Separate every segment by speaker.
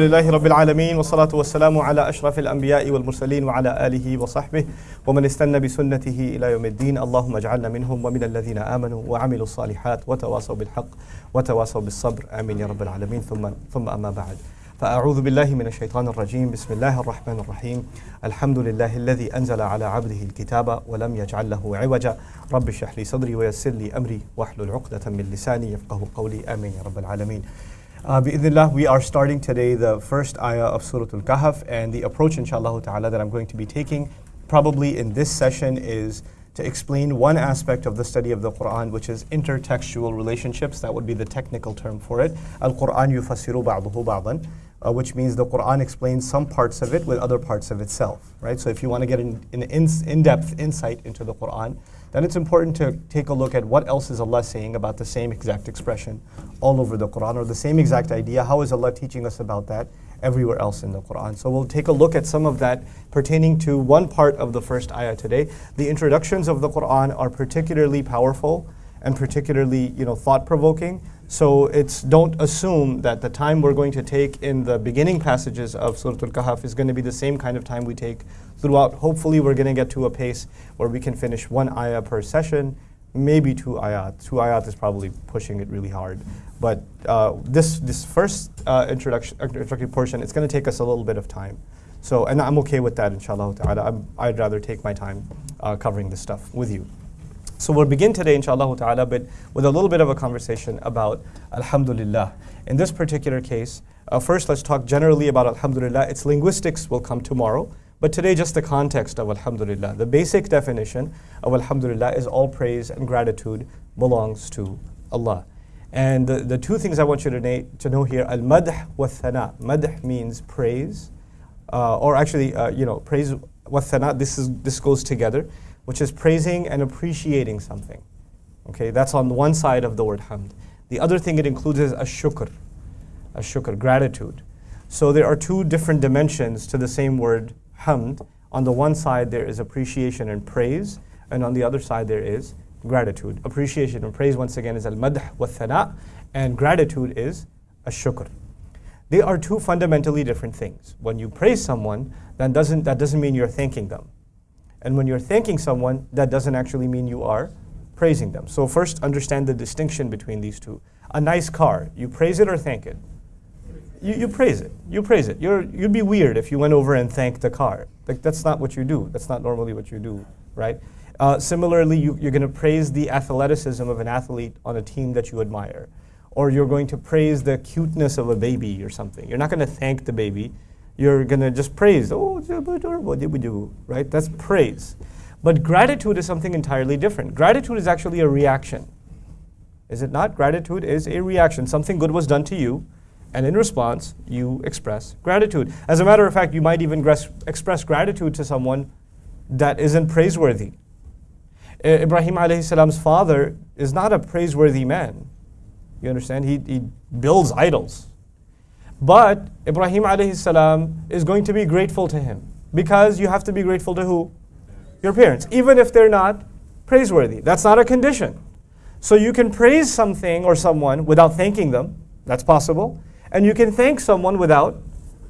Speaker 1: لله رب العالمين والصلاة والسلام على أشرف الأنبياء والمرسلين وعلى آله وصحبه ومن استنى بسنته إلى يوم الدين. اللهم اجعلنا منهم ومن الذين آمنوا وعملوا الصالحات وتواصوا بالحق وتواصوا بالصبر. آمين يا رب العالمين. ثم ثم أما بعد فأعوذ بالله من الشيطان الرجيم. بسم الله الرحمن الرحيم. الحمد لله الذي أنزل على عبده الكتاب ولم يجعل له عوجا. رب اشرح لي صدري ويسر لي أمري واحلل عقدة من لساني يفقه قولي. آمين يا رب العالمين. Uh, we are starting today the first ayah of Surah Al-Kahf and the approach inshallah ta'ala that I'm going to be taking probably in this session is to explain one aspect of the study of the Quran which is intertextual relationships. That would be the technical term for it. Al-Quran yufassiru ba'duhu ba'dan. Uh, which means the Quran explains some parts of it with other parts of itself, right? So if you want to get an, an in-depth insight into the Quran, then it's important to take a look at what else is Allah saying about the same exact expression all over the Quran or the same exact idea. How is Allah teaching us about that everywhere else in the Quran? So we'll take a look at some of that pertaining to one part of the first ayah today. The introductions of the Quran are particularly powerful and particularly you know, thought-provoking. So it's don't assume that the time we're going to take in the beginning passages of Surah Al-Kahf is going to be the same kind of time we take throughout. Hopefully we're going to get to a pace where we can finish one ayah per session, maybe two ayat. Two ayat is probably pushing it really hard. But uh, this, this first uh, introduction, introductory portion, it's going to take us a little bit of time. So, and I'm okay with that, inshallah ta'ala. I'd rather take my time uh, covering this stuff with you. So we'll begin today, inshallah ta'ala, but with a little bit of a conversation about Alhamdulillah. In this particular case, uh, first let's talk generally about Alhamdulillah. Its linguistics will come tomorrow, but today just the context of Alhamdulillah. The basic definition of Alhamdulillah is all praise and gratitude belongs to Allah. And the, the two things I want you to, to know here, al-madh wa thana. Madh means praise, uh, or actually, uh, you know, praise wa thana, this, is, this goes together which is praising and appreciating something. Okay, that's on one side of the word hamd. The other thing it includes is a shukr, a shukr, gratitude. So there are two different dimensions to the same word hamd. On the one side there is appreciation and praise, and on the other side there is gratitude. Appreciation and praise once again is al-madh wa thana, and gratitude is a shukr. They are two fundamentally different things. When you praise someone, that doesn't, that doesn't mean you're thanking them. And when you're thanking someone, that doesn't actually mean you are praising them. So first understand the distinction between these two. A nice car, you praise it or thank it? You, you praise it. You praise it. You're, you'd be weird if you went over and thanked the car. Like that's not what you do. That's not normally what you do, right? Uh, similarly, you, you're going to praise the athleticism of an athlete on a team that you admire. Or you're going to praise the cuteness of a baby or something. You're not going to thank the baby you're going to just praise. Oh, right? That's praise. But gratitude is something entirely different. Gratitude is actually a reaction. Is it not? Gratitude is a reaction. Something good was done to you, and in response, you express gratitude. As a matter of fact, you might even express gratitude to someone that isn't praiseworthy. Ibrahim alayhi salam's father is not a praiseworthy man. You understand? He, he builds idols. But Ibrahim alayhi salam is going to be grateful to him because you have to be grateful to who? Your parents, even if they're not praiseworthy. That's not a condition. So you can praise something or someone without thanking them. That's possible. And you can thank someone without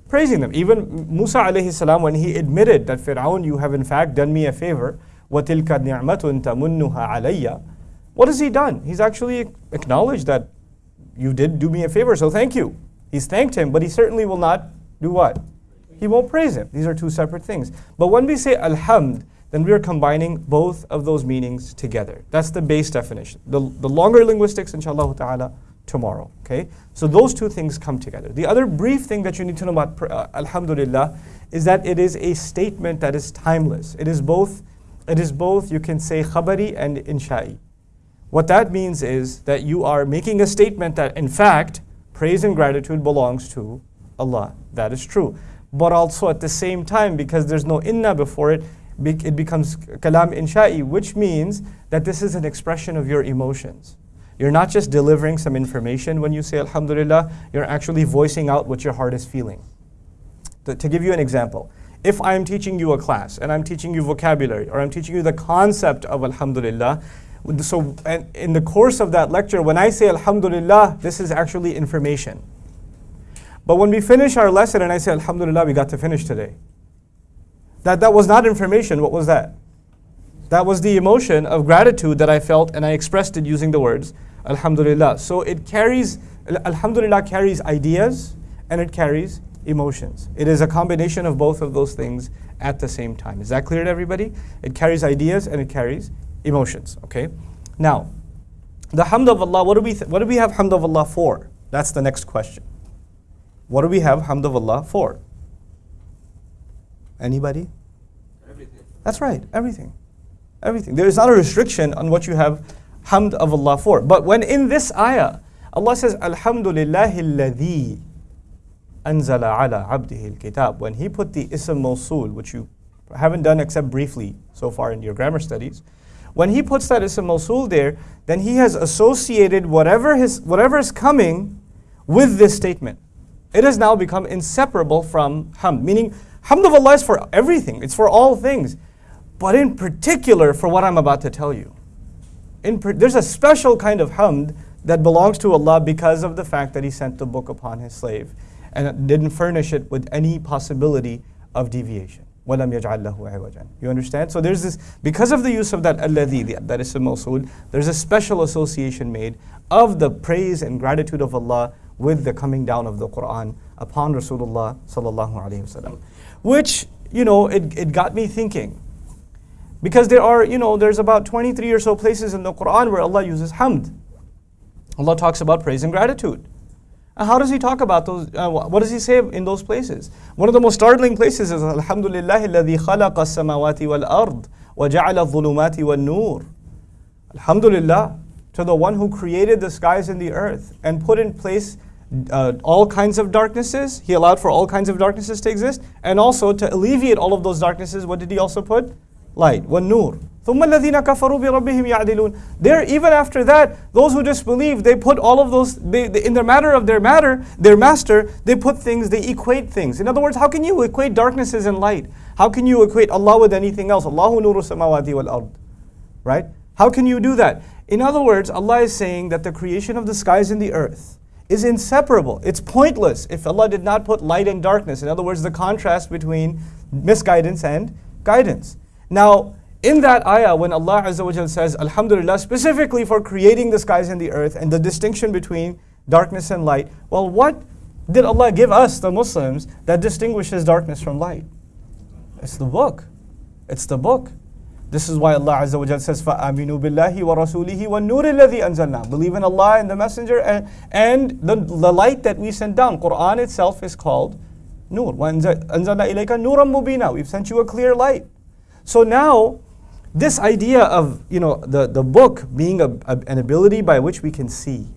Speaker 1: praising them. Even Musa alayhi salam, when he admitted that Fir'aun, you have in fact done me a favor, وَتِلْكَ نِعْمَةٌ تَمُنُّهَا عَلَيَّ What has he done? He's actually acknowledged that you did do me a favor, so thank you. He's thanked him, but he certainly will not do what? He won't praise him. These are two separate things. But when we say alhamd, then we are combining both of those meanings together. That's the base definition. The, the longer linguistics, inshallah ta'ala, tomorrow. Okay? So those two things come together. The other brief thing that you need to know about uh, alhamdulillah is that it is a statement that is timeless. It is both, it is both, you can say khabari and insha'i. What that means is that you are making a statement that in fact praise and gratitude belongs to Allah. That is true. But also at the same time, because there's no inna before it, it becomes kalam insha'i, which means that this is an expression of your emotions. You're not just delivering some information when you say Alhamdulillah, you're actually voicing out what your heart is feeling. To, to give you an example, if I'm teaching you a class and I'm teaching you vocabulary or I'm teaching you the concept of Alhamdulillah, so in the course of that lecture, when I say Alhamdulillah, this is actually information. But when we finish our lesson and I say, Alhamdulillah, we got to finish today. That, that was not information. What was that? That was the emotion of gratitude that I felt and I expressed it using the words, Alhamdulillah. So it carries, Alhamdulillah carries ideas and it carries emotions. It is a combination of both of those things at the same time. Is that clear to everybody? It carries ideas and it carries emotions. Okay? Now, the hamd of Allah, what do we, what do we have hamd of Allah for? That's the next question. What do we have hamd of Allah for? Anybody? Everything. That's right, everything. Everything. There is not a restriction on what you have hamd of Allah for. But when in this ayah, Allah says, Alhamdulillahi alladhi anzala ala abdihi al-kitab. When He put the ism mawsul, which you haven't done except briefly so far in your grammar studies, when He puts that ism mawsul there, then He has associated whatever, his, whatever is coming with this statement. It has now become inseparable from hamd, meaning hamd of Allah is for everything, it's for all things, but in particular for what I'm about to tell you. There's a special kind of hamd that belongs to Allah because of the fact that He sent the book upon His slave and didn't furnish it with any possibility of deviation. وَلَمْ يَجْعَلْ لَهُ عِوَجًا You understand? So there's this, because of the use of that الَّذِي, that is a mawsul, there's a special association made of the praise and gratitude of Allah with the coming down of the Quran upon Rasulullah sallallahu alaihi wasallam. Which, you know, it, it got me thinking. Because there are, you know, there's about 23 or so places in the Quran where Allah uses hamd. Allah talks about praise and gratitude. How does he talk about those? Uh, what does he say in those places? One of the most startling places is Alhamdulillah, الذي خلق السماوات والأرض وجعل الظلمات والنور. Alhamdulillah to the one who created the skies and the earth and put in place uh, all kinds of darknesses. He allowed for all kinds of darknesses to exist. And also to alleviate all of those darknesses, what did he also put? Light, wan nur. ثم الذين كفروا بربهم يعدلون. There, even after that, those who disbelieve, they put all of those, they, they, in the matter of their matter, their master, they put things, they equate things. In other words, how can you equate darknesses and light? How can you equate Allah with anything else? Allahu nuru samawati wal ard. Right? How can you do that? In other words, Allah is saying that the creation of the skies and the earth, is inseparable. It's pointless if Allah did not put light and darkness. In other words, the contrast between misguidance and guidance. Now, in that ayah, when Allah Azza wa says, Alhamdulillah, specifically for creating the skies and the earth and the distinction between darkness and light, well, what did Allah give us, the Muslims, that distinguishes darkness from light? It's the book. It's the book. This is why Allah Azza wa Jal says, فَآمِنُوا بِاللَّهِ وَرَسُولِهِ وَالنُّورِ الَّذِي أَنزَلْنَا Believe in Allah and the Messenger and, and the, the light that we sent down. Quran itself is called Nur. وَأَنزَلْنَا إِلَيْكَ نُورًا مُبِينًا We've sent you a clear light. So now, this idea of you know the, the book being a, a, an ability by which we can see,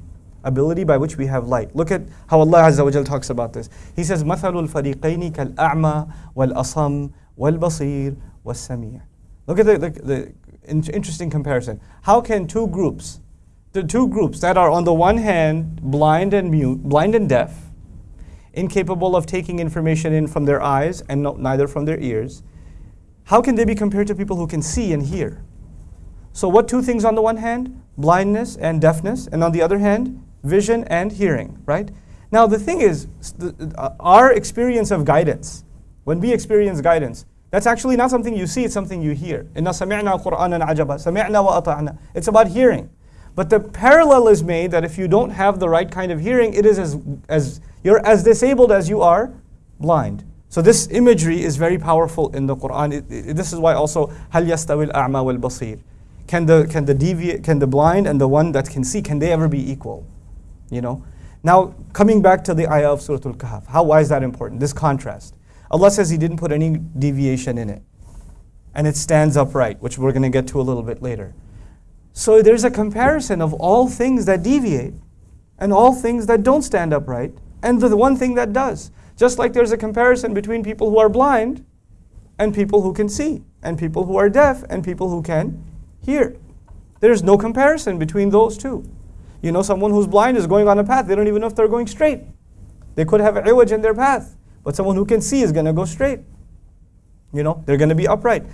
Speaker 1: ability by which we have light. Look at how Allah Azza wa Jal talks about this. He says, مَثَلُ الْفَرِيقَيْنِ كَالْأَعْمَى وَالْأَصَمْ وَالْبَصِيرِ وَالسَّمِيعِ Look at the, the, the interesting comparison. How can two groups, the two groups that are on the one hand blind and mute, blind and deaf, incapable of taking information in from their eyes and no, neither from their ears, how can they be compared to people who can see and hear? So, what two things on the one hand? Blindness and deafness, and on the other hand, vision and hearing, right? Now, the thing is, the, uh, our experience of guidance, when we experience guidance, that's actually not something you see, it's something you hear. It's about hearing. But the parallel is made that if you don't have the right kind of hearing, it is as, as you're as disabled as you are blind. So this imagery is very powerful in the Quran. It, it, this is why also yastawil a'ma wal basir. Can the can the deviate can the blind and the one that can see can they ever be equal? You know. Now coming back to the ayah of Surah Al-Kahf, how why is that important? This contrast. Allah says He didn't put any deviation in it. And it stands upright, which we're going to get to a little bit later. So there's a comparison of all things that deviate and all things that don't stand upright and the one thing that does. Just like there's a comparison between people who are blind and people who can see, and people who are deaf and people who can hear. There's no comparison between those two. You know, someone who's blind is going on a path, they don't even know if they're going straight. They could have iwaj in their path. But someone who can see is going to go straight. You know, they're going to be upright.